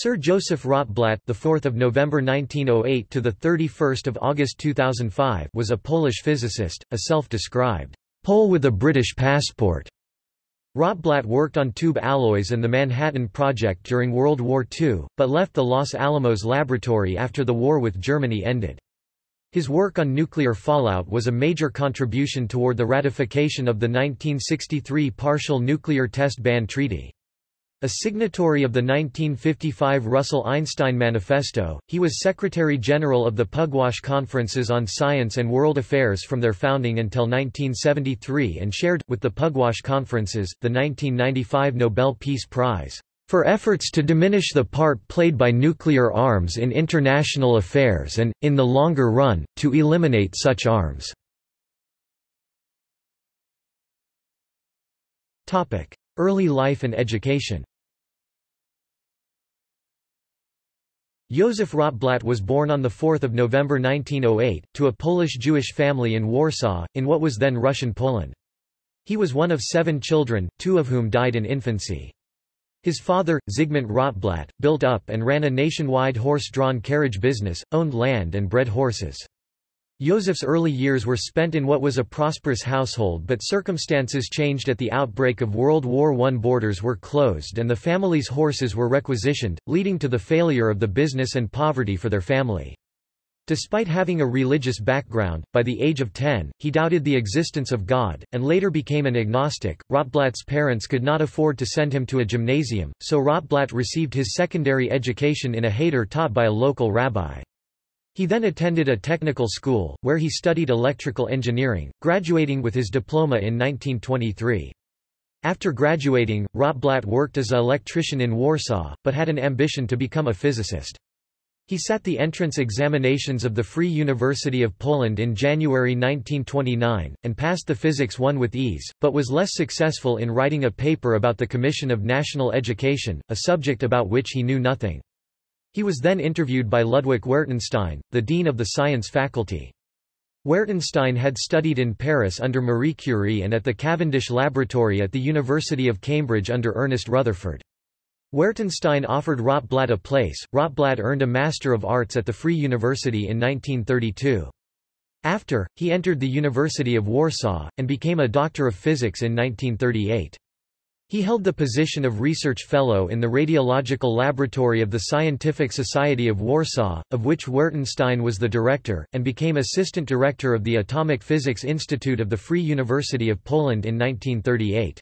Sir Joseph Rotblat, the 4th of November 1908 to the 31st of August 2005, was a Polish physicist, a self-described Pole with a British passport. Rotblat worked on tube alloys and the Manhattan Project during World War II, but left the Los Alamos laboratory after the war with Germany ended. His work on nuclear fallout was a major contribution toward the ratification of the 1963 Partial Nuclear Test Ban Treaty. A signatory of the 1955 Russell-Einstein Manifesto, he was Secretary-General of the Pugwash Conferences on Science and World Affairs from their founding until 1973 and shared, with the Pugwash Conferences, the 1995 Nobel Peace Prize for efforts to diminish the part played by nuclear arms in international affairs and, in the longer run, to eliminate such arms. Early life and education Józef Rotblat was born on 4 November 1908, to a Polish-Jewish family in Warsaw, in what was then Russian Poland. He was one of seven children, two of whom died in infancy. His father, Zygmunt Rotblat, built up and ran a nationwide horse-drawn carriage business, owned land and bred horses. Józef's early years were spent in what was a prosperous household but circumstances changed at the outbreak of World War I. Borders were closed and the family's horses were requisitioned, leading to the failure of the business and poverty for their family. Despite having a religious background, by the age of 10, he doubted the existence of God, and later became an agnostic. Rotblat's parents could not afford to send him to a gymnasium, so Rotblat received his secondary education in a heder taught by a local rabbi. He then attended a technical school, where he studied electrical engineering, graduating with his diploma in 1923. After graduating, Rotblat worked as an electrician in Warsaw, but had an ambition to become a physicist. He sat the entrance examinations of the Free University of Poland in January 1929, and passed the Physics 1 with ease, but was less successful in writing a paper about the Commission of National Education, a subject about which he knew nothing. He was then interviewed by Ludwig Wertenstein, the dean of the science faculty. Wertenstein had studied in Paris under Marie Curie and at the Cavendish Laboratory at the University of Cambridge under Ernest Rutherford. Wertenstein offered Rotblat a place. Rotblat earned a Master of Arts at the Free University in 1932. After, he entered the University of Warsaw, and became a Doctor of Physics in 1938. He held the position of Research Fellow in the Radiological Laboratory of the Scientific Society of Warsaw, of which Wertenstein was the director, and became Assistant Director of the Atomic Physics Institute of the Free University of Poland in 1938.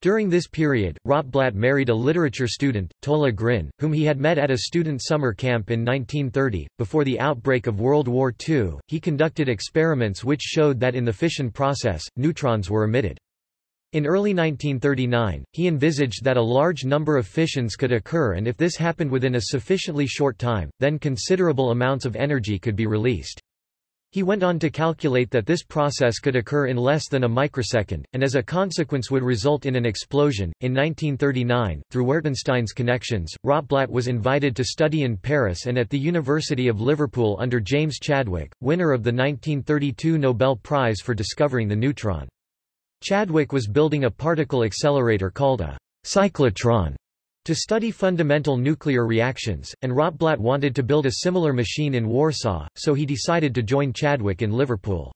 During this period, Rotblat married a literature student, Tola Grin, whom he had met at a student summer camp in 1930. Before the outbreak of World War II, he conducted experiments which showed that in the fission process, neutrons were emitted. In early 1939, he envisaged that a large number of fissions could occur and if this happened within a sufficiently short time, then considerable amounts of energy could be released. He went on to calculate that this process could occur in less than a microsecond, and as a consequence would result in an explosion. In 1939, through Wertenstein's connections, Rotblat was invited to study in Paris and at the University of Liverpool under James Chadwick, winner of the 1932 Nobel Prize for discovering the neutron. Chadwick was building a particle accelerator called a cyclotron to study fundamental nuclear reactions, and Rotblat wanted to build a similar machine in Warsaw, so he decided to join Chadwick in Liverpool.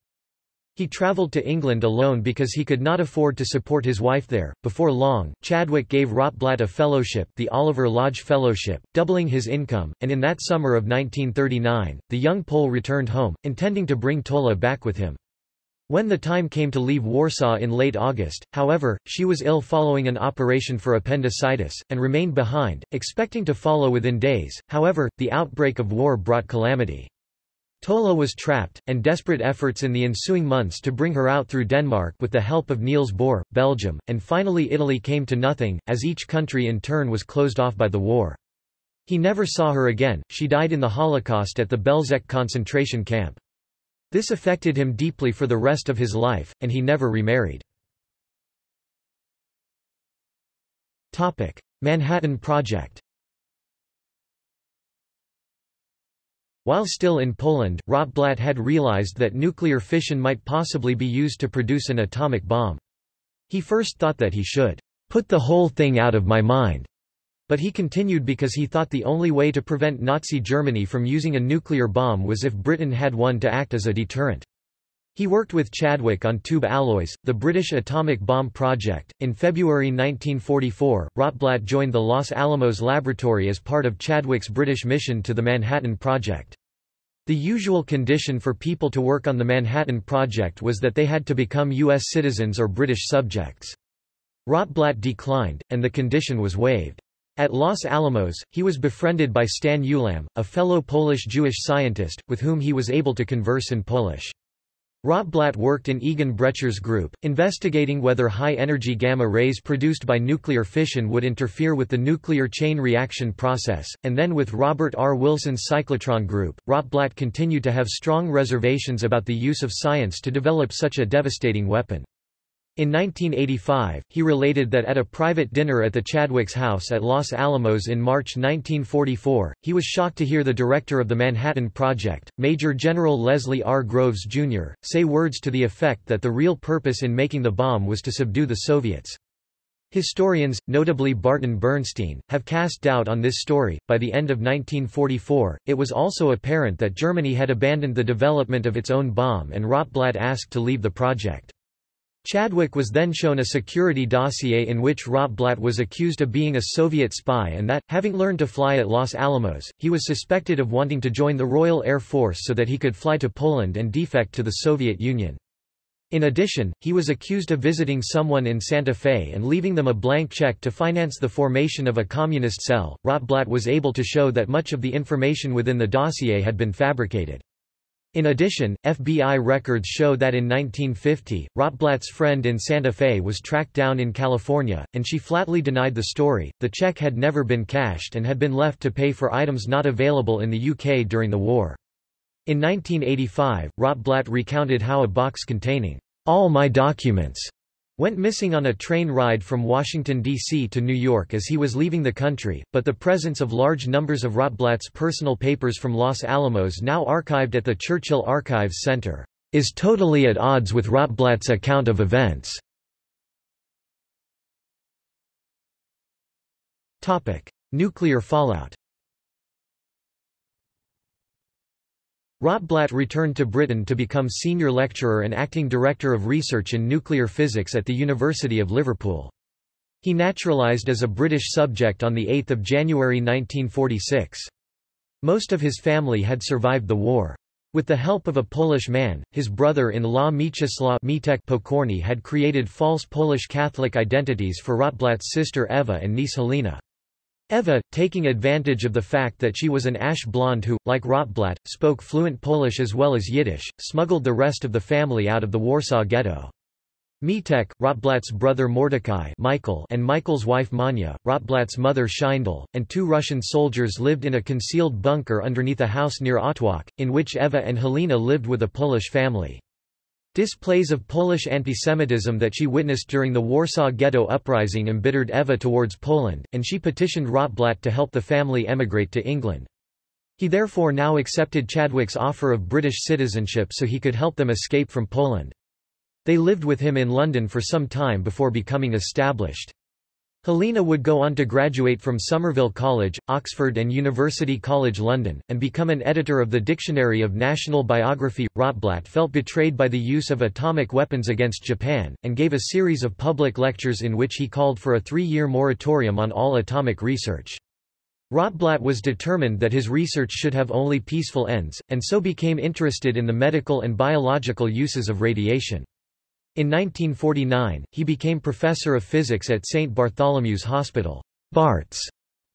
He travelled to England alone because he could not afford to support his wife there. Before long, Chadwick gave Rotblat a fellowship, the Oliver Lodge Fellowship, doubling his income, and in that summer of 1939, the young Pole returned home, intending to bring Tola back with him. When the time came to leave Warsaw in late August, however, she was ill following an operation for appendicitis, and remained behind, expecting to follow within days. However, the outbreak of war brought calamity. Tola was trapped, and desperate efforts in the ensuing months to bring her out through Denmark with the help of Niels Bohr, Belgium, and finally Italy came to nothing, as each country in turn was closed off by the war. He never saw her again, she died in the Holocaust at the Belzec concentration camp. This affected him deeply for the rest of his life, and he never remarried. Manhattan Project While still in Poland, Rotblat had realized that nuclear fission might possibly be used to produce an atomic bomb. He first thought that he should put the whole thing out of my mind, But he continued because he thought the only way to prevent Nazi Germany from using a nuclear bomb was if Britain had one to act as a deterrent. He worked with Chadwick on tube alloys, the British atomic bomb project. In February 1944, Rotblat joined the Los Alamos laboratory as part of Chadwick's British mission to the Manhattan Project. The usual condition for people to work on the Manhattan Project was that they had to become U.S. citizens or British subjects. Rotblat declined, and the condition was waived. At Los Alamos, he was befriended by Stan Ulam, a fellow Polish Jewish scientist, with whom he was able to converse in Polish. Rotblat worked in Egon Bretscher's group, investigating whether high-energy gamma rays produced by nuclear fission would interfere with the nuclear chain reaction process, and then with Robert R. Wilson's cyclotron group. Rotblat continued to have strong reservations about the use of science to develop such a devastating weapon. In 1985, he related that at a private dinner at the Chadwick's house at Los Alamos in March 1944, he was shocked to hear the director of the Manhattan Project, Major General Leslie R. Groves, Jr., say words to the effect that the real purpose in making the bomb was to subdue the Soviets. Historians, notably Barton Bernstein, have cast doubt on this story. By the end of 1944, it was also apparent that Germany had abandoned the development of its own bomb and Rotblat asked to leave the project. Chadwick was then shown a security dossier in which Rotblat was accused of being a Soviet spy and that, having learned to fly at Los Alamos, he was suspected of wanting to join the Royal Air Force so that he could fly to Poland and defect to the Soviet Union. In addition, he was accused of visiting someone in Santa Fe and leaving them a blank check to finance the formation of a communist cell. Rotblat was able to show that much of the information within the dossier had been fabricated. In addition, FBI records show that in 1950, Rotblat's friend in Santa Fe was tracked down in California, and she flatly denied the story. The check had never been cashed and had been left to pay for items not available in the UK during the war. In 1985, Rotblat recounted how a box containing all my documents went missing on a train ride from Washington, D.C. to New York as he was leaving the country, but the presence of large numbers of Rotblat's personal papers from Los Alamos now archived at the Churchill Archives Center, is totally at odds with Rotblat's account of events. Nuclear fallout Rotblat returned to Britain to become senior lecturer and acting director of research in nuclear physics at the University of Liverpool. He naturalised as a British subject on 8 January 1946. Most of his family had survived the war. With the help of a Polish man, his brother-in-law Mieczysław Pokorny had created false Polish Catholic identities for Rotblat's sister Eva and niece Helena. Eva, taking advantage of the fact that she was an ash blonde who, like Rotblat, spoke fluent Polish as well as Yiddish, smuggled the rest of the family out of the Warsaw Ghetto. Mitek, Rotblat's brother Mordecai Michael and Michael's wife Manya, Rotblat's mother Scheindl, and two Russian soldiers lived in a concealed bunker underneath a house near Otwock, in which Eva and Helena lived with a Polish family. Displays of Polish antisemitism that she witnessed during the Warsaw Ghetto uprising embittered Eva towards Poland, and she petitioned Rotblat to help the family emigrate to England. He therefore now accepted Chadwick's offer of British citizenship so he could help them escape from Poland. They lived with him in London for some time before becoming established. Helena would go on to graduate from Somerville College, Oxford and University College London, and become an editor of the Dictionary of National Biography. Rotblat felt betrayed by the use of atomic weapons against Japan, and gave a series of public lectures in which he called for a three-year moratorium on all atomic research. Rotblat was determined that his research should have only peaceful ends, and so became interested in the medical and biological uses of radiation. In 1949, he became professor of physics at St Bartholomew's Hospital, Barts,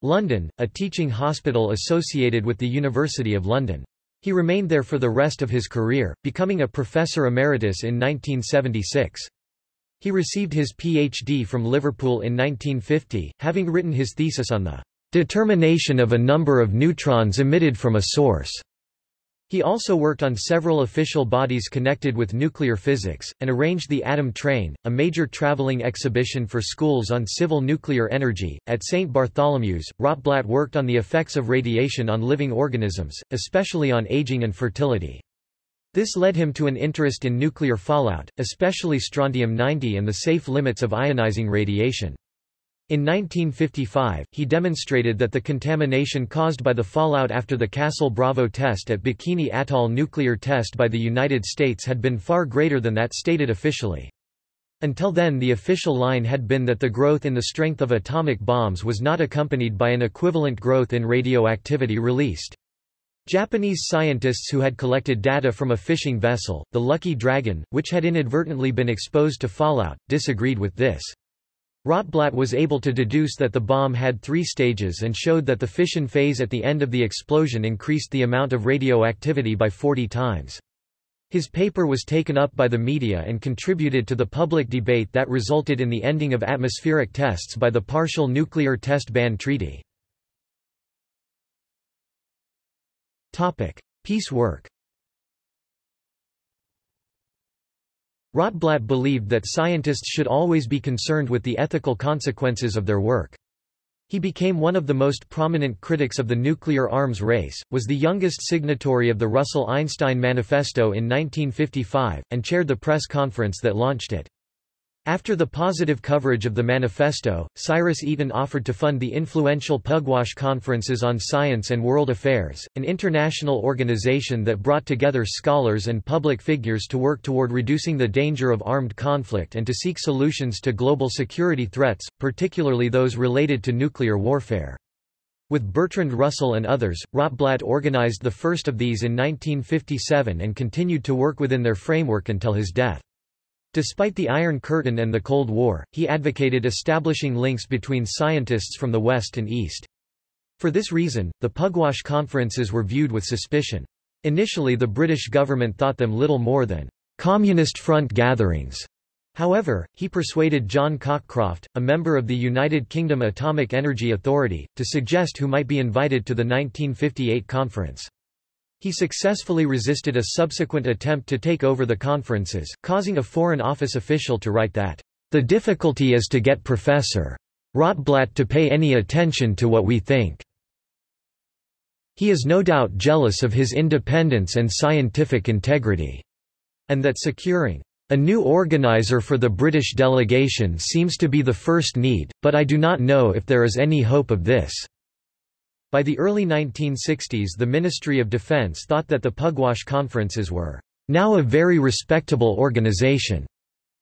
London, a teaching hospital associated with the University of London. He remained there for the rest of his career, becoming a professor emeritus in 1976. He received his PhD from Liverpool in 1950, having written his thesis on the determination of a number of neutrons emitted from a source. He also worked on several official bodies connected with nuclear physics, and arranged the Atom Train, a major traveling exhibition for schools on civil nuclear energy. At St. Bartholomew's, Rotblat worked on the effects of radiation on living organisms, especially on aging and fertility. This led him to an interest in nuclear fallout, especially strontium-90 and the safe limits of ionizing radiation. In 1955, he demonstrated that the contamination caused by the fallout after the Castle Bravo test at Bikini Atoll nuclear test by the United States had been far greater than that stated officially. Until then the official line had been that the growth in the strength of atomic bombs was not accompanied by an equivalent growth in radioactivity released. Japanese scientists who had collected data from a fishing vessel, the Lucky Dragon, which had inadvertently been exposed to fallout, disagreed with this. Rotblat was able to deduce that the bomb had three stages and showed that the fission phase at the end of the explosion increased the amount of radioactivity by 40 times. His paper was taken up by the media and contributed to the public debate that resulted in the ending of atmospheric tests by the Partial Nuclear Test Ban Treaty. Peace work Rotblat believed that scientists should always be concerned with the ethical consequences of their work. He became one of the most prominent critics of the nuclear arms race, was the youngest signatory of the Russell-Einstein Manifesto in 1955, and chaired the press conference that launched it. After the positive coverage of the manifesto, Cyrus Eaton offered to fund the influential Pugwash Conferences on Science and World Affairs, an international organization that brought together scholars and public figures to work toward reducing the danger of armed conflict and to seek solutions to global security threats, particularly those related to nuclear warfare. With Bertrand Russell and others, Rotblat organized the first of these in 1957 and continued to work within their framework until his death. Despite the Iron Curtain and the Cold War, he advocated establishing links between scientists from the West and East. For this reason, the Pugwash conferences were viewed with suspicion. Initially the British government thought them little more than Communist Front gatherings. However, he persuaded John Cockcroft, a member of the United Kingdom Atomic Energy Authority, to suggest who might be invited to the 1958 conference. He successfully resisted a subsequent attempt to take over the conferences, causing a Foreign Office official to write that, "...the difficulty is to get Professor. Rotblat to pay any attention to what we think. He is no doubt jealous of his independence and scientific integrity." And that securing a new organizer for the British delegation seems to be the first need, but I do not know if there is any hope of this. By the early 1960s the Ministry of Defense thought that the Pugwash conferences were now a very respectable organization,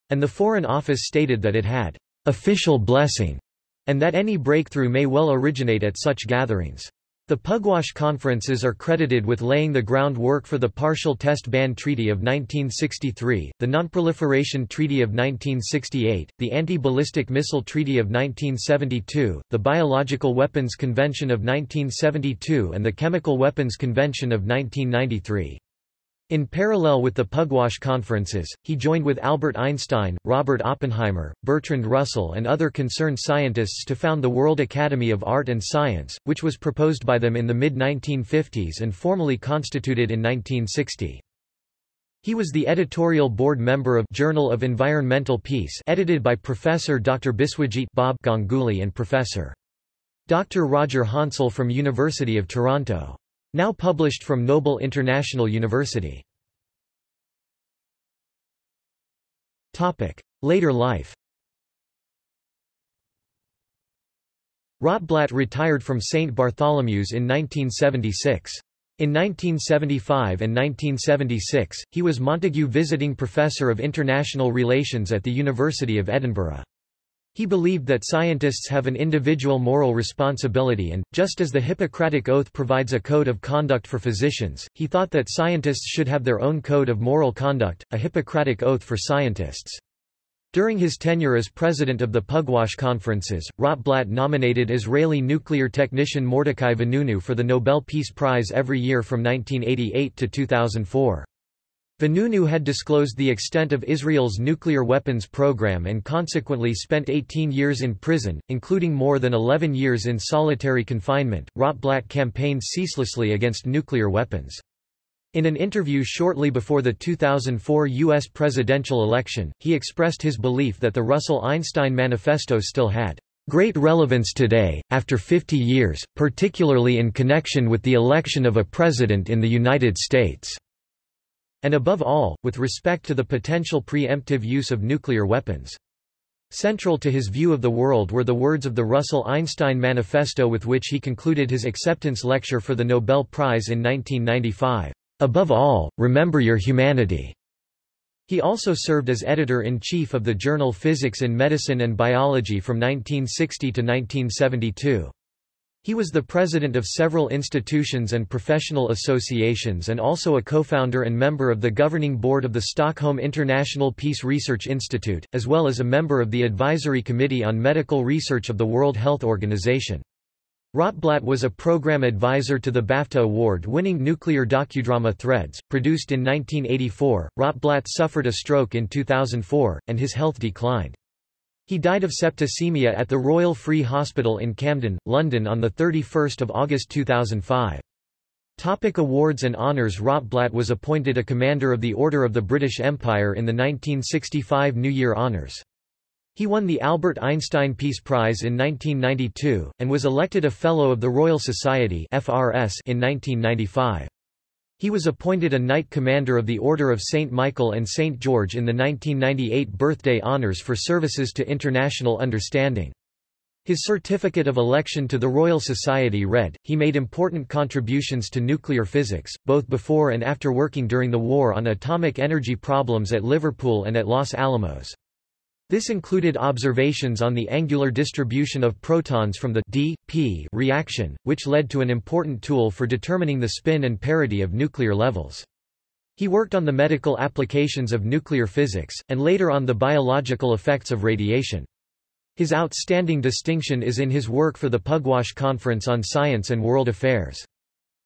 and the Foreign Office stated that it had official blessing, and that any breakthrough may well originate at such gatherings. The Pugwash conferences are credited with laying the groundwork for the Partial Test Ban Treaty of 1963, the Nonproliferation Treaty of 1968, the Anti-Ballistic Missile Treaty of 1972, the Biological Weapons Convention of 1972 and the Chemical Weapons Convention of 1993. In parallel with the Pugwash conferences, he joined with Albert Einstein, Robert Oppenheimer, Bertrand Russell and other concerned scientists to found the World Academy of Art and Science, which was proposed by them in the mid-1950s and formally constituted in 1960. He was the editorial board member of Journal of Environmental Peace edited by Professor Dr. Biswajit Bob Ganguly and Professor. Dr. Roger Hansel from University of Toronto. Now published from Noble International University. Later life Rotblat retired from St. Bartholomew's in 1976. In 1975 and 1976, he was Montague Visiting Professor of International Relations at the University of Edinburgh. He believed that scientists have an individual moral responsibility and, just as the Hippocratic Oath provides a code of conduct for physicians, he thought that scientists should have their own code of moral conduct, a Hippocratic Oath for scientists. During his tenure as president of the Pugwash conferences, Rotblat nominated Israeli nuclear technician Mordechai Vanunu for the Nobel Peace Prize every year from 1988 to 2004. Vanunu had disclosed the extent of Israel's nuclear weapons program and consequently spent 18 years in prison, including more than 11 years in solitary confinement. Rotblat campaigned ceaselessly against nuclear weapons. In an interview shortly before the 2004 U.S. presidential election, he expressed his belief that the Russell-Einstein Manifesto still had great relevance today, after 50 years, particularly in connection with the election of a president in the United States and above all, with respect to the potential preemptive use of nuclear weapons. Central to his view of the world were the words of the Russell-Einstein Manifesto with which he concluded his acceptance lecture for the Nobel Prize in 1995. Above all, remember your humanity. He also served as editor-in-chief of the journal Physics in Medicine and Biology from 1960 to 1972. He was the president of several institutions and professional associations and also a co-founder and member of the governing board of the Stockholm International Peace Research Institute, as well as a member of the Advisory Committee on Medical Research of the World Health Organization. Rotblat was a program advisor to the BAFTA award-winning nuclear docudrama Threads, produced in 1984. Rotblat suffered a stroke in 2004, and his health declined. He died of septicemia at the Royal Free Hospital in Camden, London on 31 August 2005. Topic awards and honours Rotblat was appointed a Commander of the Order of the British Empire in the 1965 New Year Honours. He won the Albert Einstein Peace Prize in 1992, and was elected a Fellow of the Royal Society in 1995. He was appointed a Knight Commander of the Order of St. Michael and St. George in the 1998 birthday honours for services to international understanding. His certificate of election to the Royal Society read, he made important contributions to nuclear physics, both before and after working during the war on atomic energy problems at Liverpool and at Los Alamos. This included observations on the angular distribution of protons from the d, p reaction, which led to an important tool for determining the spin and parity of nuclear levels. He worked on the medical applications of nuclear physics, and later on the biological effects of radiation. His outstanding distinction is in his work for the Pugwash Conference on Science and World Affairs.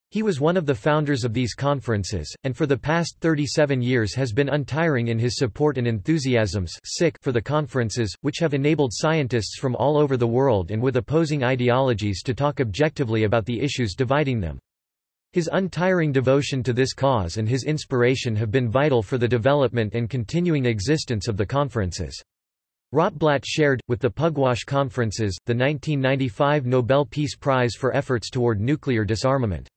He was one of the founders of these conferences, and for the past 37 years has been untiring in his support and enthusiasms for the conferences, which have enabled scientists from all over the world and with opposing ideologies to talk objectively about the issues dividing them. His untiring devotion to this cause and his inspiration have been vital for the development and continuing existence of the conferences. Rotblat shared, with the Pugwash conferences, the 1995 Nobel Peace Prize for efforts toward nuclear disarmament.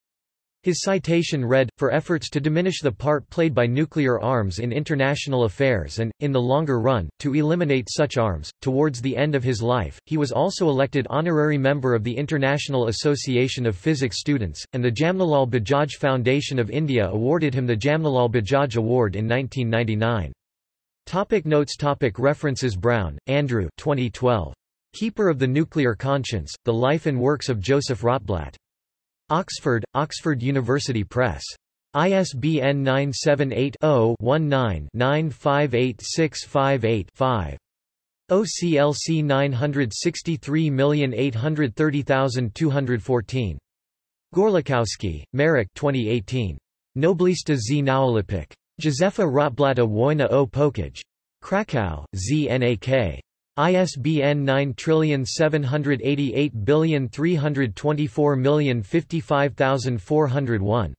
His citation read, for efforts to diminish the part played by nuclear arms in international affairs and, in the longer run, to eliminate such arms. Towards the end of his life, he was also elected honorary member of the International Association of Physics Students, and the Jamnalal Bajaj Foundation of India awarded him the Jamnalal Bajaj Award in 1999. Topic notes topic References Brown, Andrew 2012. Keeper of the Nuclear Conscience, The Life and Works of Joseph Rotblat. Oxford, Oxford University Press. ISBN 978-0-19-958658-5. OCLC 963830214. Gorlikowski, Marek 2018. Noblista z Nalewek. Józefa Rotblata Wojna o Pokój. Krakow, ZNAK. ISBN 9788324055401.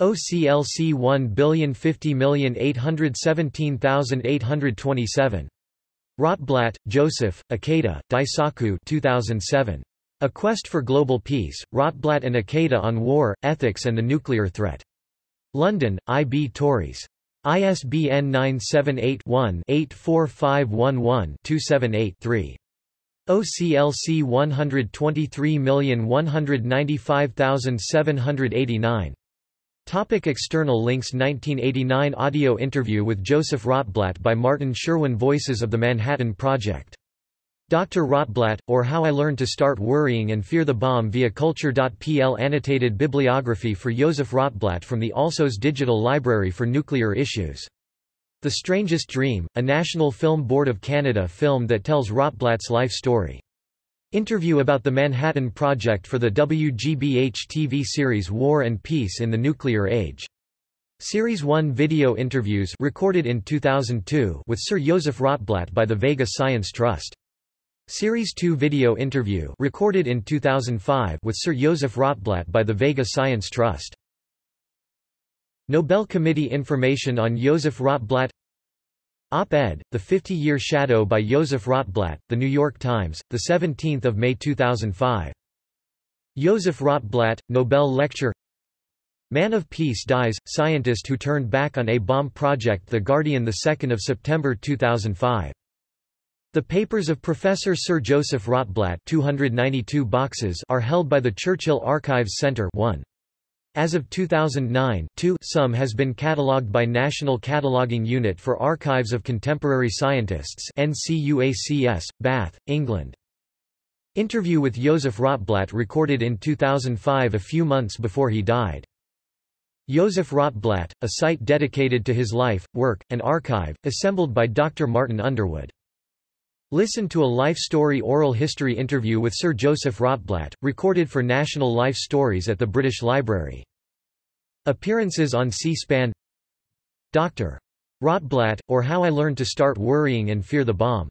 OCLC 1050817,827. Rotblat, Joseph, Ikeda, Daisaku 2007. A Quest for Global Peace, Rotblat and Ikeda on War, Ethics and the Nuclear Threat. London, I. B. Tauris. ISBN 978-1-84511-278-3. OCLC 123195789. Topic external links 1989 audio interview with Joseph Rotblat by Martin Sherwin Voices of the Manhattan Project Dr. Rotblat, or How I Learned to Start Worrying and Fear the Bomb via Culture.pl Annotated bibliography for Joseph Rotblat from the Alsos Digital Library for Nuclear Issues. The Strangest Dream, a National Film Board of Canada film that tells Rotblat's life story. Interview about the Manhattan Project for the WGBH TV series War and Peace in the Nuclear Age. Series 1 video interviews recorded in 2002 with Sir Joseph Rotblat by the Vega Science Trust. Series 2 video interview recorded in 2005 with Sir Joseph Rotblat by the Vega Science Trust. Nobel Committee information on Joseph Rotblat Op-ed, The 50-Year Shadow by Joseph Rotblat, The New York Times, 17 May 2005. Joseph Rotblat, Nobel Lecture Man of Peace dies, scientist who turned back on A-bomb project The Guardian 2 September 2005. The papers of Professor Sir Joseph Rotblat 292 boxes are held by the Churchill Archives Centre 1. As of 2009 2 some has been catalogued by National Cataloguing Unit for Archives of Contemporary Scientists NCUACS, Bath, England. Interview with Joseph Rotblat recorded in 2005 a few months before he died. Joseph Rotblat, a site dedicated to his life, work, and archive, assembled by Dr. Martin Underwood. Listen to a life story oral history interview with Sir Joseph Rotblat, recorded for National Life Stories at the British Library. Appearances on C-SPAN Dr. Rotblat, or How I Learned to Start Worrying and Fear the Bomb